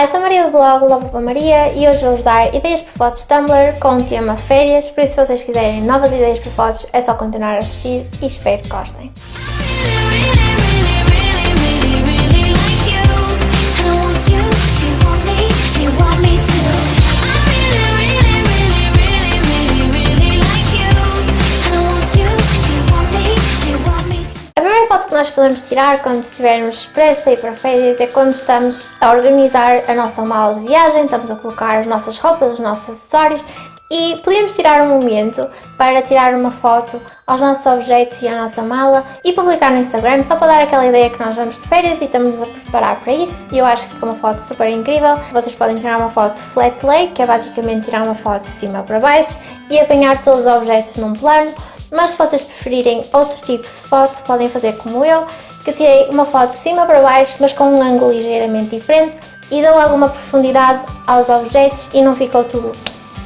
Olá, eu sou a Maria do blog Lobo Maria e hoje vou-vos dar ideias para fotos Tumblr com o tema férias, por isso se vocês quiserem novas ideias para fotos é só continuar a assistir e espero que gostem. Nós podemos tirar quando estivermos prestes a ir para férias é quando estamos a organizar a nossa mala de viagem, estamos a colocar as nossas roupas, os nossos acessórios e podemos tirar um momento para tirar uma foto aos nossos objetos e à nossa mala e publicar no Instagram só para dar aquela ideia que nós vamos de férias e estamos a preparar para isso e eu acho que fica uma foto super incrível. Vocês podem tirar uma foto flat lay, que é basicamente tirar uma foto de cima para baixo e apanhar todos os objetos num plano mas se vocês preferirem outro tipo de foto, podem fazer como eu, que tirei uma foto de cima para baixo, mas com um ângulo ligeiramente diferente e deu alguma profundidade aos objetos e não ficou tudo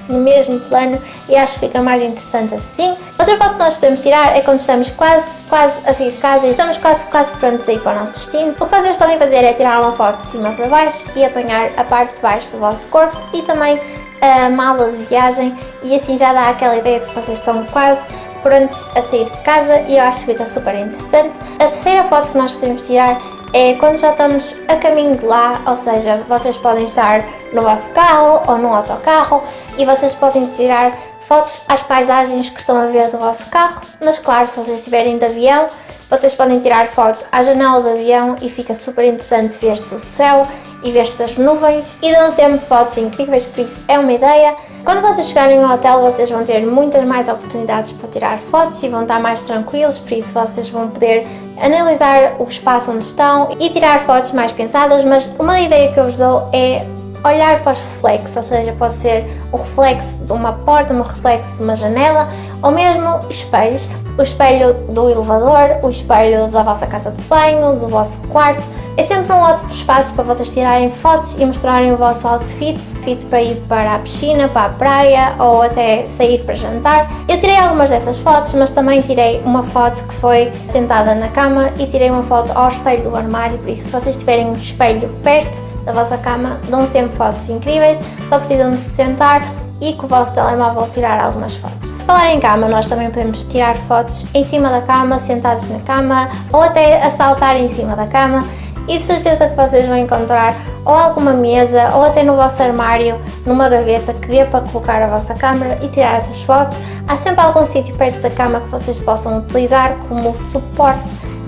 no mesmo plano e acho que fica mais interessante assim. Outra foto que nós podemos tirar é quando estamos quase, quase a sair de casa e estamos quase, quase prontos a ir para o nosso destino. O que vocês podem fazer é tirar uma foto de cima para baixo e apanhar a parte de baixo do vosso corpo e também a mala de viagem e assim já dá aquela ideia de que vocês estão quase prontos a sair de casa e eu acho que fica super interessante. A terceira foto que nós podemos tirar é quando já estamos a caminho de lá, ou seja, vocês podem estar no vosso carro ou no autocarro e vocês podem tirar fotos às paisagens que estão a ver do vosso carro, mas claro, se vocês estiverem de avião, vocês podem tirar foto à janela do avião e fica super interessante ver-se o céu e ver-se as nuvens e dão sempre fotos incríveis, por isso é uma ideia. Quando vocês chegarem ao hotel vocês vão ter muitas mais oportunidades para tirar fotos e vão estar mais tranquilos, por isso vocês vão poder analisar o espaço onde estão e tirar fotos mais pensadas, mas uma ideia que eu vos dou é olhar para os reflexos, ou seja, pode ser o reflexo de uma porta, um reflexo de uma janela ou mesmo espelhos, o espelho do elevador, o espelho da vossa casa de banho, do vosso quarto. É sempre um ótimo espaço para vocês tirarem fotos e mostrarem o vosso outfit, fit para ir para a piscina, para a praia ou até sair para jantar. Eu tirei algumas dessas fotos, mas também tirei uma foto que foi sentada na cama e tirei uma foto ao espelho do armário, por isso se vocês tiverem um espelho perto, da vossa cama, dão sempre fotos incríveis, só precisam de se sentar e com o vosso telemóvel tirar algumas fotos. Falar em cama, nós também podemos tirar fotos em cima da cama, sentados na cama ou até a saltar em cima da cama e de certeza que vocês vão encontrar ou alguma mesa ou até no vosso armário, numa gaveta que dê para colocar a vossa câmera e tirar essas fotos. Há sempre algum sítio perto da cama que vocês possam utilizar como suporte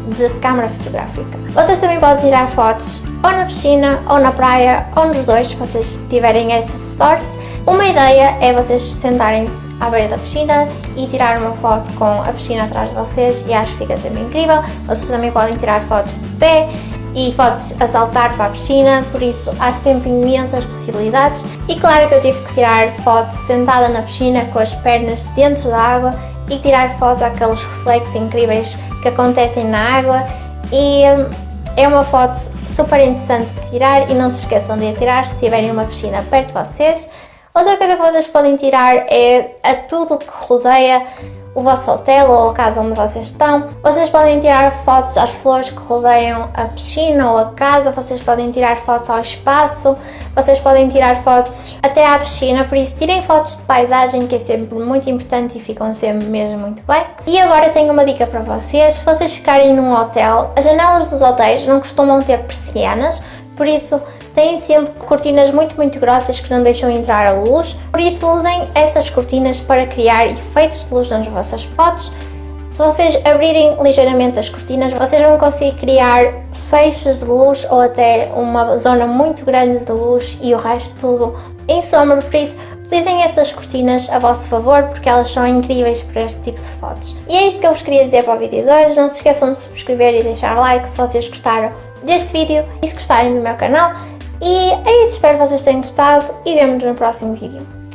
de câmara fotográfica. Vocês também podem tirar fotos ou na piscina, ou na praia, ou nos dois, se vocês tiverem essa sorte. Uma ideia é vocês sentarem-se à beira da piscina e tirar uma foto com a piscina atrás de vocês e acho que fica sempre incrível. Vocês também podem tirar fotos de pé e fotos a saltar para a piscina, por isso há sempre imensas possibilidades. E claro que eu tive que tirar fotos sentada na piscina com as pernas dentro da água e tirar fotos àqueles reflexos incríveis que acontecem na água e hum, é uma foto super interessante de tirar e não se esqueçam de a tirar se tiverem uma piscina perto de vocês. Outra coisa que vocês podem tirar é a tudo que rodeia o vosso hotel ou a casa onde vocês estão. Vocês podem tirar fotos às flores que rodeiam a piscina ou a casa, vocês podem tirar fotos ao espaço, vocês podem tirar fotos até à piscina, por isso tirem fotos de paisagem que é sempre muito importante e ficam sempre mesmo muito bem. E agora tenho uma dica para vocês, se vocês ficarem num hotel, as janelas dos hotéis não costumam ter persianas, por isso têm sempre cortinas muito muito grossas que não deixam entrar a luz, por isso usem essas cortinas para criar efeitos de luz nas vossas fotos. Se vocês abrirem ligeiramente as cortinas, vocês vão conseguir criar feixes de luz ou até uma zona muito grande de luz e o resto tudo em sombra, por isso utilizem essas cortinas a vosso favor porque elas são incríveis para este tipo de fotos. E é isto que eu vos queria dizer para o vídeo de hoje, não se esqueçam de subscrever e deixar like se vocês gostaram deste vídeo e se gostarem do meu canal. E é isso, espero que vocês tenham gostado e vemo-nos no próximo vídeo.